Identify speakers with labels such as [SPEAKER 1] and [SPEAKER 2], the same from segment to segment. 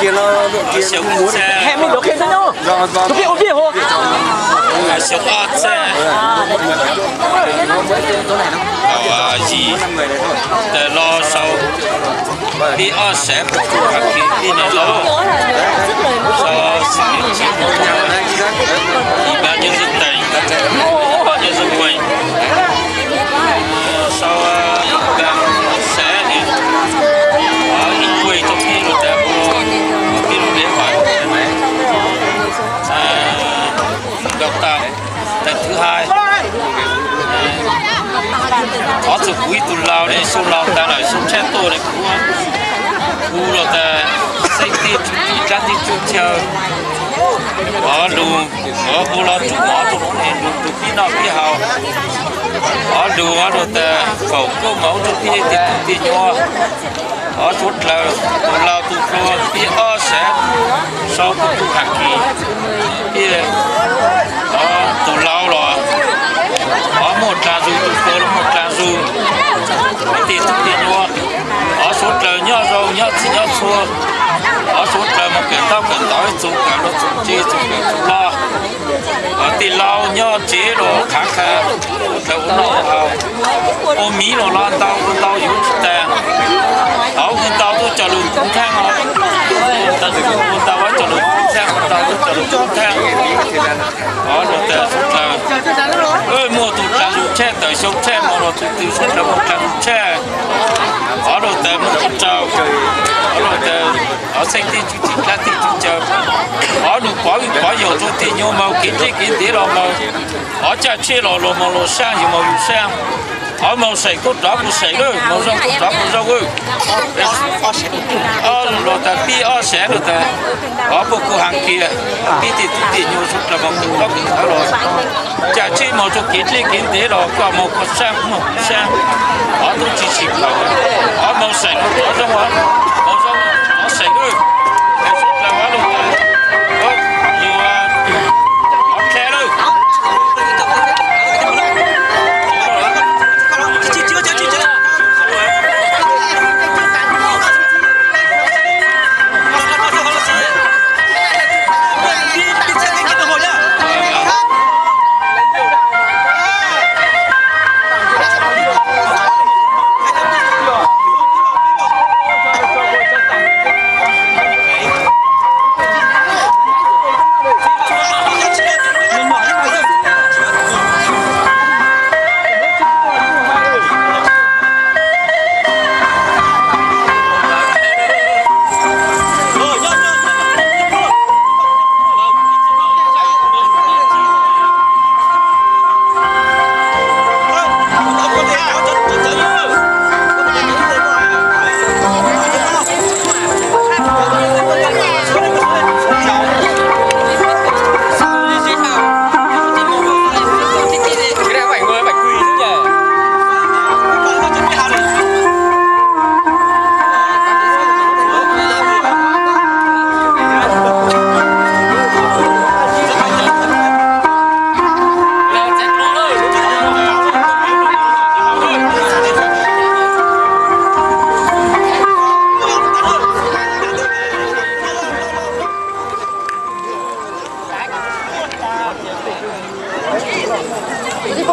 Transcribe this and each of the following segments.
[SPEAKER 1] kia nó đội kia nó muốn Hẹn mình điều khiển
[SPEAKER 2] cho nhau. vâng vâng Thực hiện ổn không?
[SPEAKER 1] siêu ớt xe ờ gì để lo sau đi ớt sẽ các khi đi này lo sau sự kiện chiến ủy ban nhân dân tỉnh ủy đào tạo lần thứ hai. Có sự quý tù lao để số lao ta lại số chết tôi để cũng cú là ta xây tiền chúng đi ra đi chung chờ có lù, có bù lao chung ở tụ nó này lù tụ khi nào khi hào. Có lù, có rồi ta cầu câu mẫu tụ khi thì tụ thì nhỏ có chút là tụ lao tụ pro khi ở sẽ. Sau cái tụ hạt kỳ khi lao nhỏ chế rồi khá khá. Cái nó hào ô, mí rồi lo tao tao yếu tè. Tao cái tao tôi chờ luôn cũng thang rồi à. tao thì cũng à. tao vẫn chờ luôn cũng thang tao tôi chờ luôn cũng à. thang đó rồi tè số trời ơi mua tụt là dùng che tới số che mua nó tụt từ số là một là dùng xe ở rồi tè một chút trâu ở rồi tè ở xanh thì chú chỉ là thì chú chờ ở đủ quá có nhiều chỗ thì nhiều màu kiến chế kiến thế rồi mà. Ở chả chia lò lò màu lò sang nhiều màu nhiều sang. Ở màu sấy cốt đó, màu sấy rồi màu rau cốt đó, màu rau rồi ở lò ta đi ở ờ, sẽ rồi ta ở bộ cửa hàng kia. Đi thì tụt thì nhiều chút là màu cũng đó cũng có rồi. Chả chia màu cho kiến chế kiến thế rồi qua màu cốt sang, màu sang. Ở tôi chỉ chỉ cầu ở màu sấy cốt đó trong đó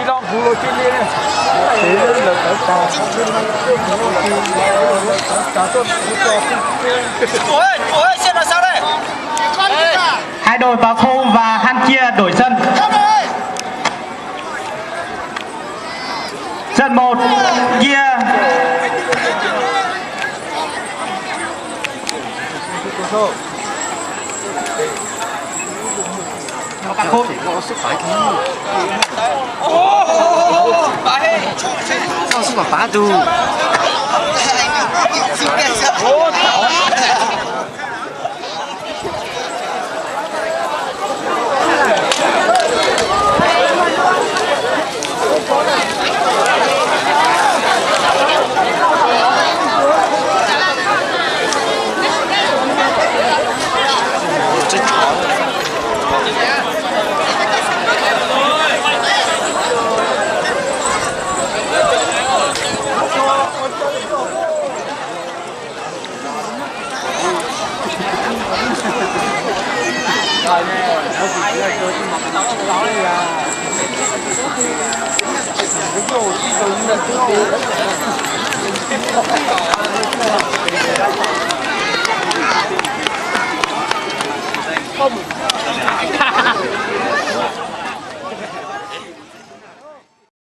[SPEAKER 2] Chỉ lo phù lô trên đi này. Thế nên là cái tà tà tốt
[SPEAKER 3] hai đội vào khô và han chia đổi sân. Sân một chia khôn có sức phải thế sao sức
[SPEAKER 2] mà phá tu rồi nè đâu chị là chơi nhưng mà cái đó là đó đi à cái đồ đi dùng là cái đồ không.